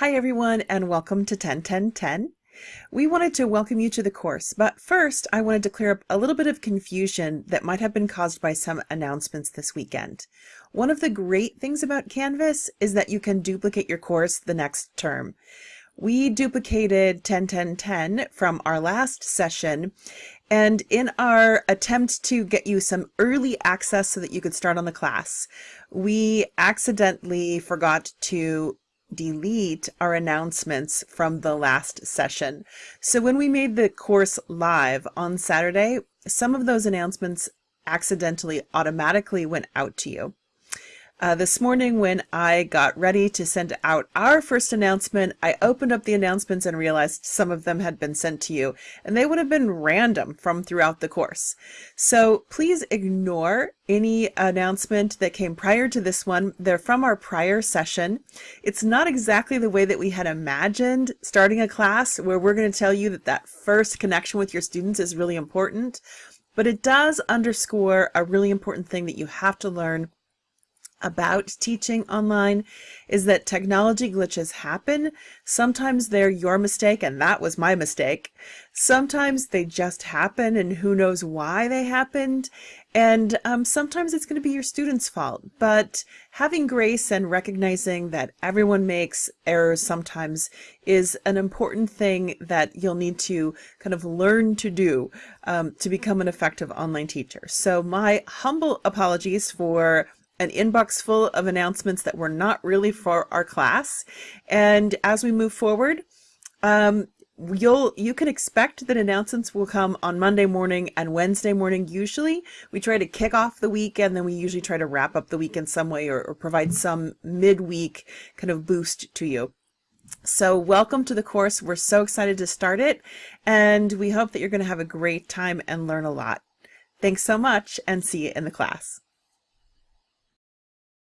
Hi everyone and welcome to 101010. We wanted to welcome you to the course, but first I wanted to clear up a little bit of confusion that might have been caused by some announcements this weekend. One of the great things about Canvas is that you can duplicate your course the next term. We duplicated 101010 from our last session and in our attempt to get you some early access so that you could start on the class, we accidentally forgot to delete our announcements from the last session. So when we made the course live on Saturday, some of those announcements accidentally automatically went out to you. Uh, this morning, when I got ready to send out our first announcement, I opened up the announcements and realized some of them had been sent to you, and they would have been random from throughout the course. So please ignore any announcement that came prior to this one. They're from our prior session. It's not exactly the way that we had imagined starting a class where we're going to tell you that that first connection with your students is really important, but it does underscore a really important thing that you have to learn about teaching online is that technology glitches happen. Sometimes they're your mistake, and that was my mistake. Sometimes they just happen, and who knows why they happened. And um, sometimes it's going to be your student's fault. But having grace and recognizing that everyone makes errors sometimes is an important thing that you'll need to kind of learn to do um, to become an effective online teacher. So my humble apologies for an inbox full of announcements that were not really for our class. And as we move forward, um, you'll you can expect that announcements will come on Monday morning and Wednesday morning. Usually we try to kick off the week and then we usually try to wrap up the week in some way or, or provide some midweek kind of boost to you. So welcome to the course. We're so excited to start it and we hope that you're going to have a great time and learn a lot. Thanks so much and see you in the class